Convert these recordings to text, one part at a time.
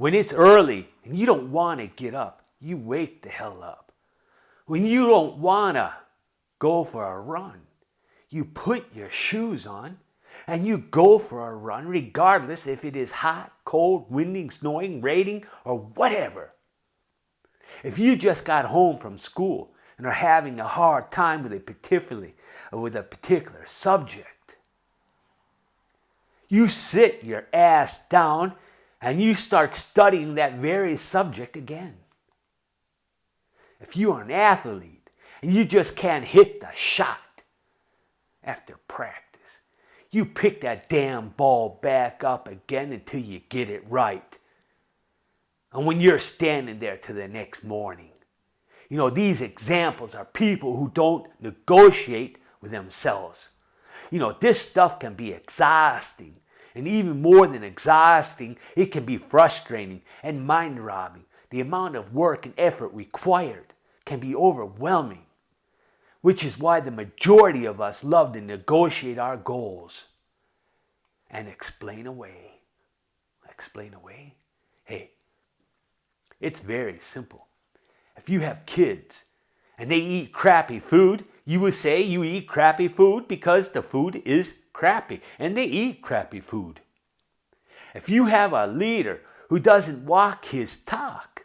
When it's early and you don't want to get up, you wake the hell up. When you don't want to go for a run, you put your shoes on and you go for a run regardless if it is hot, cold, windy, snowing, raining, or whatever. If you just got home from school and are having a hard time with a particularly with a particular subject, you sit your ass down and you start studying that very subject again. If you are an athlete and you just can't hit the shot after practice, you pick that damn ball back up again until you get it right. And when you're standing there to the next morning, you know, these examples are people who don't negotiate with themselves. You know, this stuff can be exhausting. And even more than exhausting, it can be frustrating and mind robbing. The amount of work and effort required can be overwhelming which is why the majority of us love to negotiate our goals and explain away. Explain away? Hey, it's very simple. If you have kids and they eat crappy food, you would say you eat crappy food because the food is crappy and they eat crappy food. If you have a leader who doesn't walk his talk,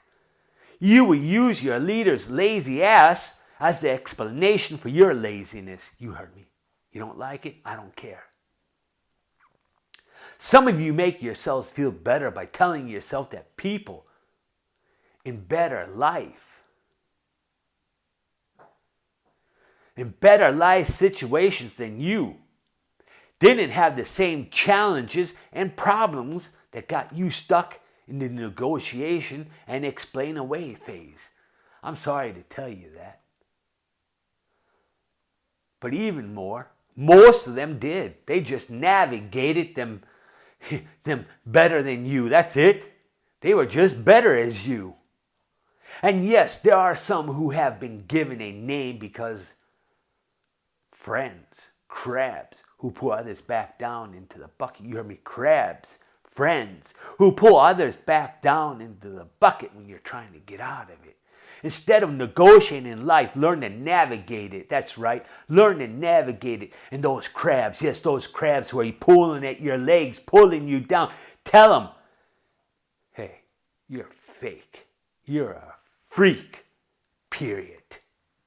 you will use your leader's lazy ass as the explanation for your laziness. You heard me. You don't like it? I don't care. Some of you make yourselves feel better by telling yourself that people in better life, in better life situations than you, didn't have the same challenges and problems that got you stuck in the negotiation and explain away phase. I'm sorry to tell you that. But even more, most of them did. They just navigated them, them better than you. That's it. They were just better as you. And yes, there are some who have been given a name because friends, crabs, who pull others back down into the bucket. You heard me, crabs, friends, who pull others back down into the bucket when you're trying to get out of it. Instead of negotiating in life, learn to navigate it. That's right. Learn to navigate it. And those crabs, yes, those crabs who are pulling at your legs, pulling you down. Tell them, hey, you're fake. You're a freak. Period.